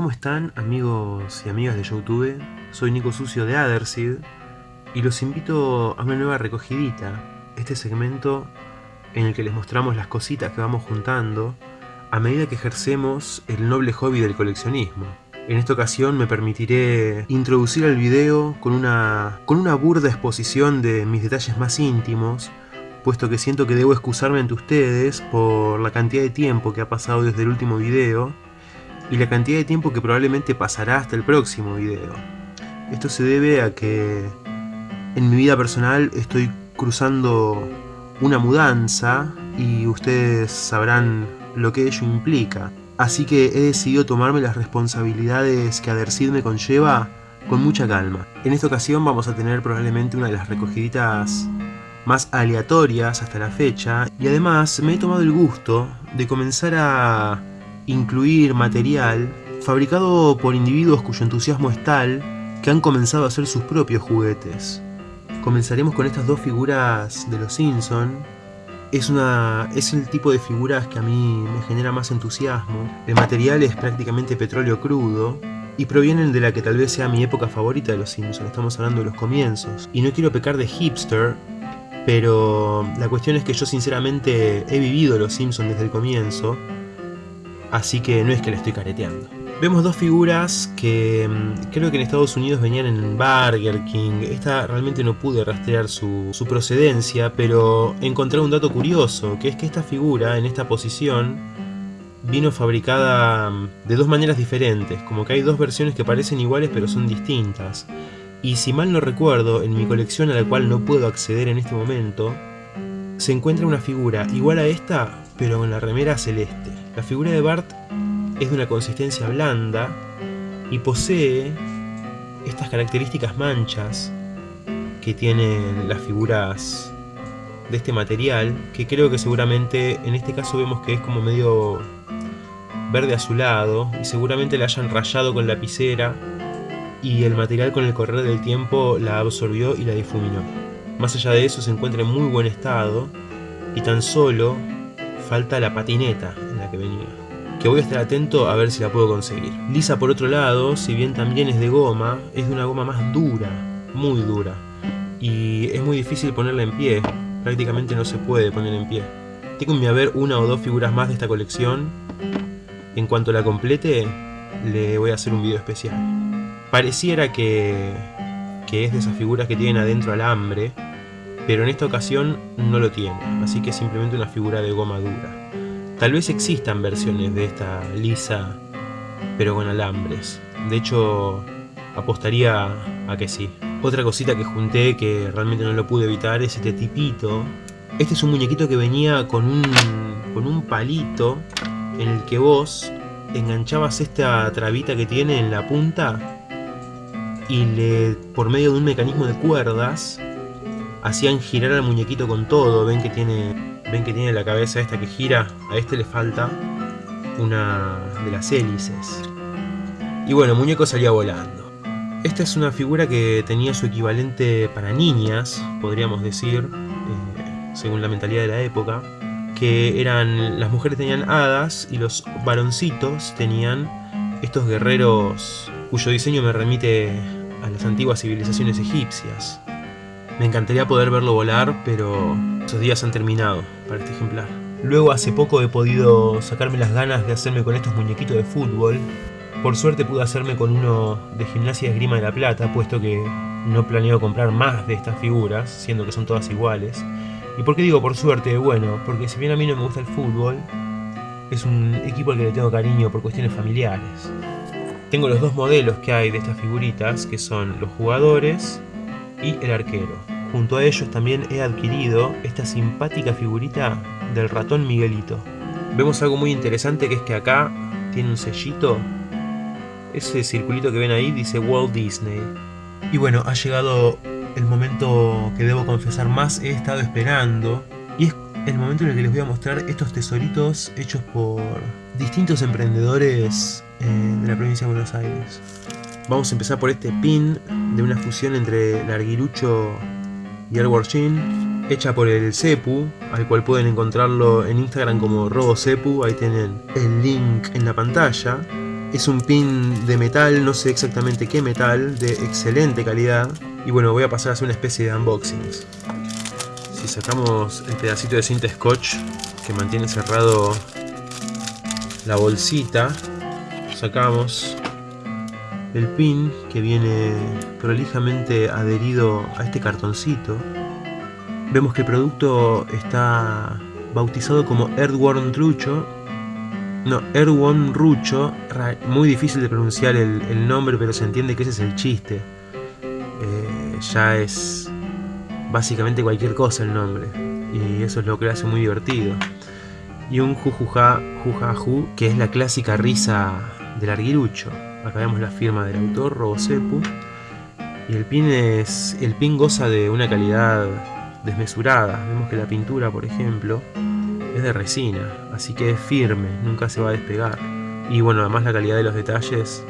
¿Cómo están amigos y amigas de Youtube? Soy Nico Sucio de Adersid y los invito a una nueva recogidita, este segmento en el que les mostramos las cositas que vamos juntando a medida que ejercemos el noble hobby del coleccionismo. En esta ocasión me permitiré introducir el video con una, con una burda exposición de mis detalles más íntimos, puesto que siento que debo excusarme ante ustedes por la cantidad de tiempo que ha pasado desde el último video y la cantidad de tiempo que probablemente pasará hasta el próximo video. Esto se debe a que en mi vida personal estoy cruzando una mudanza y ustedes sabrán lo que ello implica. Así que he decidido tomarme las responsabilidades que Adercid me conlleva con mucha calma. En esta ocasión vamos a tener probablemente una de las recogiditas más aleatorias hasta la fecha y además me he tomado el gusto de comenzar a incluir material fabricado por individuos cuyo entusiasmo es tal que han comenzado a hacer sus propios juguetes. Comenzaremos con estas dos figuras de los Simpson. Es, una, es el tipo de figuras que a mí me genera más entusiasmo. El material es prácticamente petróleo crudo y provienen de la que tal vez sea mi época favorita de los Simpsons. Estamos hablando de los comienzos. Y no quiero pecar de hipster, pero la cuestión es que yo sinceramente he vivido los Simpsons desde el comienzo así que no es que le estoy careteando. Vemos dos figuras que mm, creo que en Estados Unidos venían en Burger King. Esta realmente no pude rastrear su, procedencia, pero encontré un dato curioso, que es que esta figura, en esta posición, vino fabricada mm, de dos maneras diferentes, como que hay dos versiones que parecen iguales pero son distintas. Y si mal no recuerdo, en mi colección a la cual no puedo acceder en este momento, se encuentra una figura igual a esta, pero con la remera celeste. La figura de Bart es de una consistencia blanda y posee estas características manchas que tienen las figuras de este material, que creo que seguramente en este caso vemos que es como medio verde azulado y seguramente la hayan rayado con lapicera y el material con el correr del tiempo la absorbió y la difuminó. Más allá de eso se encuentra en muy buen estado y tan solo falta la patineta en la que venía, que voy a estar atento a ver si la puedo conseguir. Lisa por otro lado, si bien también es de goma, es de una goma más dura, muy dura, y es muy difícil ponerla en pie, prácticamente no se puede poner en pie. Tengo en mi haber una o dos figuras más de esta colección, en cuanto la complete le voy a hacer un video especial. Pareciera que, que es de esas figuras que tienen adentro alambre, pero en esta ocasión no lo tiene, así que es simplemente una figura de goma dura. Tal vez existan versiones de esta lisa, pero con alambres. De hecho, apostaría a que sí. Otra cosita que junté que realmente no lo pude evitar es este tipito. Este es un muñequito que venía con un, con un palito en el que vos enganchabas esta trabita que tiene en la punta y le, por medio de un mecanismo de cuerdas hacían girar al muñequito con todo. Ven que tiene, ven que tiene la cabeza esta que gira. A este le falta una de las hélices. Y bueno, el muñeco salía volando. Esta es una figura que tenía su equivalente para niñas, podríamos decir, eh, según la mentalidad de la época, que eran las mujeres tenían hadas y los varoncitos tenían estos guerreros cuyo diseño me remite a las antiguas civilizaciones egipcias. Me encantaría poder verlo volar, pero esos días han terminado para este ejemplar. Luego hace poco he podido sacarme las ganas de hacerme con estos muñequitos de fútbol. Por suerte pude hacerme con uno de gimnasia de esgrima de la plata, puesto que no planeo comprar más de estas figuras, siendo que son todas iguales. ¿Y por qué digo por suerte? Bueno, porque si bien a mí no me gusta el fútbol, es un equipo al que le tengo cariño por cuestiones familiares. Tengo los dos modelos que hay de estas figuritas, que son los jugadores y el arquero. Junto a ellos también he adquirido esta simpática figurita del ratón Miguelito. Vemos algo muy interesante que es que acá tiene un sellito. Ese circulito que ven ahí dice Walt Disney. Y bueno, ha llegado el momento que debo confesar más he estado esperando. Y es el momento en el que les voy a mostrar estos tesoritos hechos por distintos emprendedores eh, de la provincia de Buenos Aires. Vamos a empezar por este pin de una fusión entre Larguirucho y Edward Jean, hecha por el Cepu, al cual pueden encontrarlo en Instagram como RoboCepu, ahí tienen el link en la pantalla. Es un pin de metal, no sé exactamente qué metal, de excelente calidad. Y bueno, voy a pasar a hacer una especie de unboxings. Si sacamos el pedacito de cinta scotch que mantiene cerrado la bolsita, sacamos el pin que viene prolijamente adherido a este cartoncito. Vemos que el producto está bautizado como Earthworm Trucho. No, Earthworm Rucho, muy difícil de pronunciar el, nombre, pero se entiende que ese es el chiste. Eh, ya es básicamente cualquier cosa el nombre, y eso es lo que lo hace muy divertido. Y un jujuja, jujaju, que es la clásica risa del arguirucho. Acá vemos la firma del autor, Robosepu. Y el pin, es, el pin goza de una calidad desmesurada. Vemos que la pintura, por ejemplo, es de resina, así que es firme, nunca se va a despegar. Y bueno, además la calidad de los detalles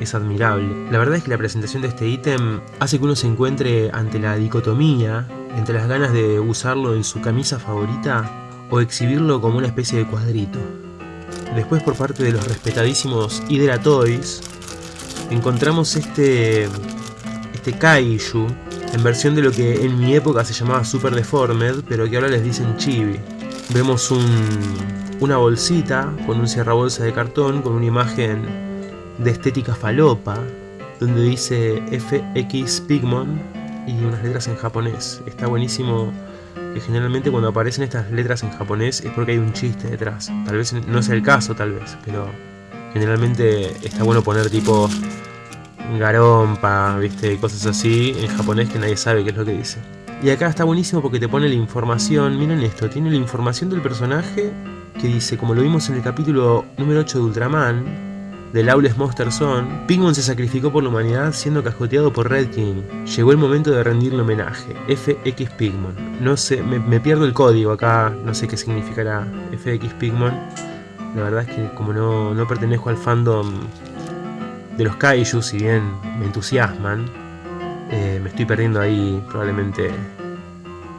es admirable. La verdad es que la presentación de este ítem hace que uno se encuentre ante la dicotomía entre las ganas de usarlo en su camisa favorita o exhibirlo como una especie de cuadrito. Después por parte de los respetadísimos Hydra Toys encontramos este, este Kaiju en versión de lo que en mi época se llamaba Super Deformed, pero que ahora les dicen Chibi. Vemos un, una bolsita con un cierrabolsa de cartón con una imagen de estética falopa, donde dice FX Pigmon y unas letras en japonés. Está buenísimo que generalmente cuando aparecen estas letras en japonés es porque hay un chiste detrás. Tal vez no sea el caso, tal vez, pero generalmente está bueno poner tipo garompa, viste, cosas así en japonés que nadie sabe qué es lo que dice. Y acá está buenísimo porque te pone la información, miren esto, tiene la información del personaje que dice, como lo vimos en el capítulo número 8 de Ultraman, de Lawless Monster Zone, Pigmon se sacrificó por la humanidad siendo cascoteado por Red King. Llegó el momento de rendirle homenaje. FX Pigmon. No sé, me, pierdo el código acá, no sé qué significará FX Pigmon. La verdad es que como no, no pertenezco al fandom de los kaiju, si bien me entusiasman, eh, me estoy perdiendo ahí probablemente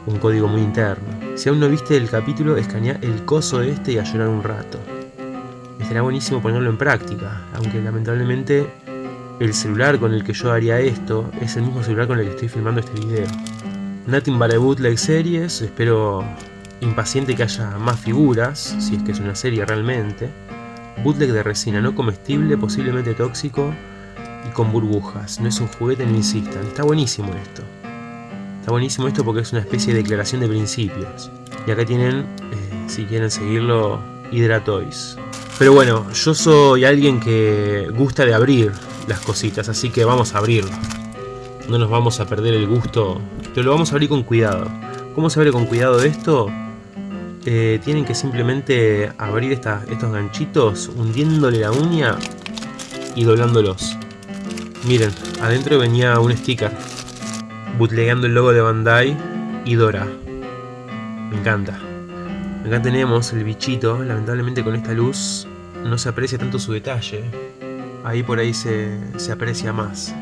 un código muy interno. Si aún no viste el capítulo, escanea el coso este y a llorar un rato será buenísimo ponerlo en práctica, aunque lamentablemente el celular con el que yo haría esto es el mismo celular con el que estoy filmando este video. Nothing but a bootleg series, espero impaciente que haya más figuras, si es que es una serie realmente. Bootleg de resina no comestible, posiblemente tóxico y con burbujas. No es un juguete, no insistan. Está buenísimo esto. Está buenísimo esto porque es una especie de declaración de principios. Y acá tienen, eh, si quieren seguirlo, Hydratoys. Pero bueno, yo soy alguien que gusta de abrir las cositas, así que vamos a abrirlo. No nos vamos a perder el gusto, pero lo vamos a abrir con cuidado. ¿Cómo se abre con cuidado esto? Eh, tienen que simplemente abrir estos ganchitos hundiéndole la uña y doblándolos. Miren, adentro venía un sticker bootlegando el logo de Bandai y Dora. Me encanta. Acá tenemos el bichito, lamentablemente con esta luz no se aprecia tanto su detalle. Ahí por ahí se, aprecia más.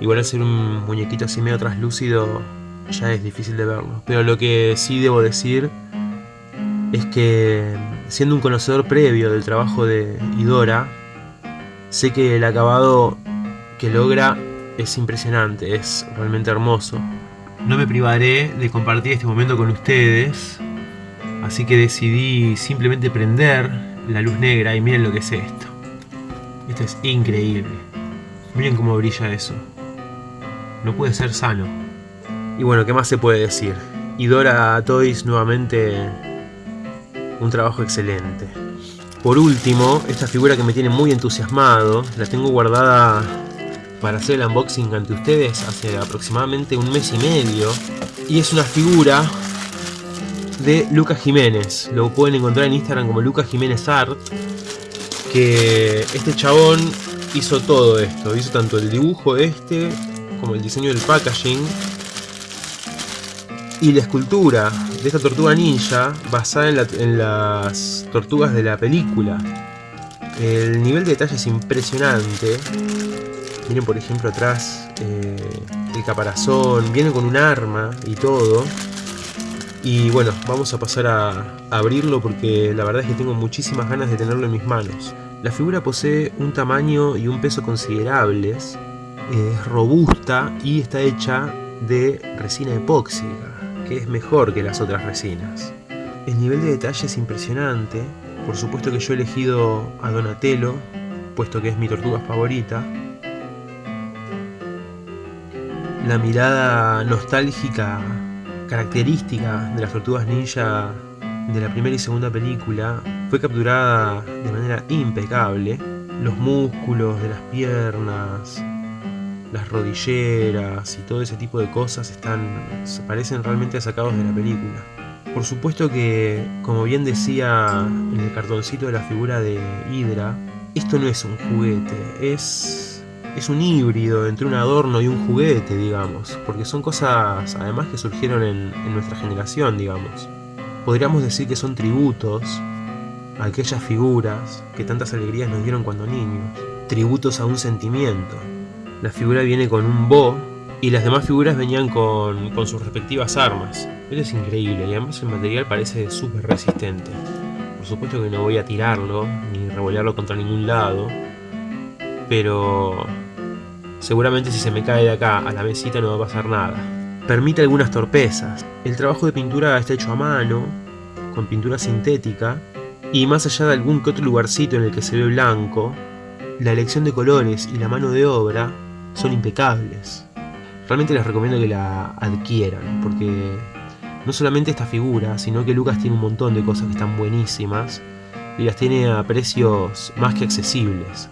Igual al ser un muñequito así medio traslúcido ya es difícil de verlo. Pero lo que sí debo decir es que siendo un conocedor previo del trabajo de Idora, sé que el acabado que logra es impresionante, es realmente hermoso. No me privaré de compartir este momento con ustedes, Así que decidí simplemente prender la luz negra y miren lo que es esto. Esto es increíble. Miren cómo brilla eso. No puede ser sano. Y bueno, ¿qué más se puede decir? Idora Toys nuevamente un trabajo excelente. Por último, esta figura que me tiene muy entusiasmado, la tengo guardada para hacer el unboxing ante ustedes hace aproximadamente un mes y medio. Y es una figura de Lucas Jiménez. Lo pueden encontrar en Instagram como Lucas Jiménez Art. Que este chabón hizo todo esto. Hizo tanto el dibujo este como el diseño del packaging. Y la escultura de esta tortuga ninja basada en, las tortugas de la película. El nivel de detalle es impresionante. Miren por ejemplo atrás eh, el caparazón. Viene con un arma y todo. Y bueno, vamos a pasar a, abrirlo porque la verdad es que tengo muchísimas ganas de tenerlo en mis manos. La figura posee un tamaño y un peso considerables, es robusta y está hecha de resina epóxica, que es mejor que las otras resinas. El nivel de detalle es impresionante, por supuesto que yo he elegido a Donatello, puesto que es mi tortuga favorita. La mirada nostálgica característica de las tortugas ninja de la primera y segunda película fue capturada de manera impecable. Los músculos de las piernas, las rodilleras y todo ese tipo de cosas están, se parecen realmente sacados de la película. Por supuesto que, como bien decía en el cartoncito de la figura de Hydra, esto no es un juguete, es, es un híbrido entre un adorno y un juguete, digamos, porque son cosas además que surgieron en, nuestra generación, digamos. Podríamos decir que son tributos a aquellas figuras que tantas alegrías nos dieron cuando niños, tributos a un sentimiento. La figura viene con un bo y las demás figuras venían con, con sus respectivas armas. Eso es increíble y además el material parece súper resistente. Por supuesto que no voy a tirarlo ni revolearlo contra ningún lado, pero seguramente si se me cae de acá a la mesita no va a pasar nada. Permite algunas torpezas. El trabajo de pintura está hecho a mano, con pintura sintética, y más allá de algún que otro lugarcito en el que se ve blanco, la elección de colores y la mano de obra son impecables. Realmente les recomiendo que la adquieran, porque no solamente esta figura, sino que Lucas tiene un montón de cosas que están buenísimas y las tiene a precios más que accesibles.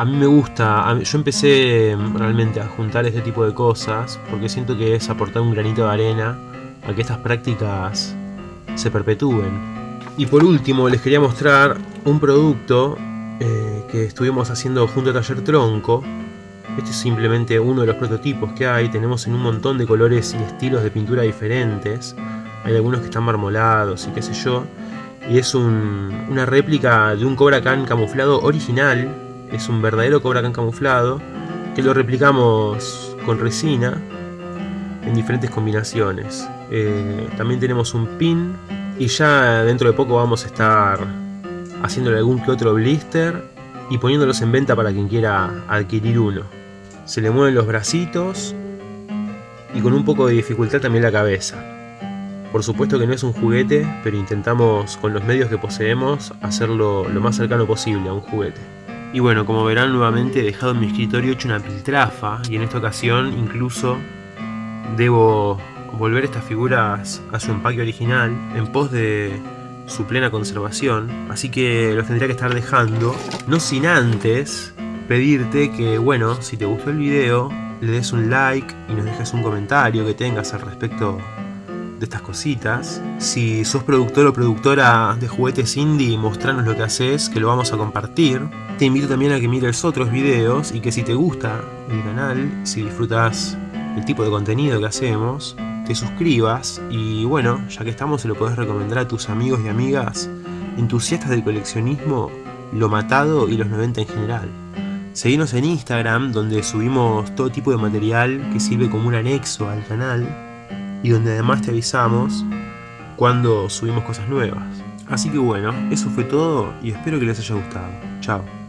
A mí me gusta, yo empecé realmente a juntar este tipo de cosas porque siento que es aportar un granito de arena a que estas prácticas se perpetúen. Y por último les quería mostrar un producto eh, que estuvimos haciendo junto a Taller Tronco. Este es simplemente uno de los prototipos que hay, tenemos en un montón de colores y estilos de pintura diferentes. Hay algunos que están marmolados y qué sé yo. Y es una réplica de un Cobra Khan camuflado original. Es un verdadero Cobra camuflado que lo replicamos con resina en diferentes combinaciones. Eh, también tenemos un pin y ya dentro de poco vamos a estar haciéndole algún que otro blister y poniéndolos en venta para quien quiera adquirir uno. Se le mueven los bracitos y con un poco de dificultad también la cabeza. Por supuesto que no es un juguete, pero intentamos con los medios que poseemos hacerlo lo más cercano posible a un juguete. Y bueno, como verán nuevamente he dejado en mi escritorio hecho una piltrafa y en esta ocasión incluso debo volver estas figuras a su empaque original en pos de su plena conservación, así que los tendría que estar dejando, no sin antes pedirte que, bueno, si te gustó el video, le des un like y nos dejes un comentario que tengas al respecto de estas cositas. Si sos productor o productora de juguetes indie, mostranos lo que haces, que lo vamos a compartir. Te invito también a que mires otros videos y que si te gusta el canal, si disfrutas el tipo de contenido que hacemos, te suscribas y bueno, ya que estamos se lo podés recomendar a tus amigos y amigas entusiastas del coleccionismo, lo matado y los 90 en general. Seguinos en Instagram donde subimos todo tipo de material que sirve como un anexo al canal y donde además te avisamos cuando subimos cosas nuevas. Así que bueno, eso fue todo y espero que les haya gustado. Chao.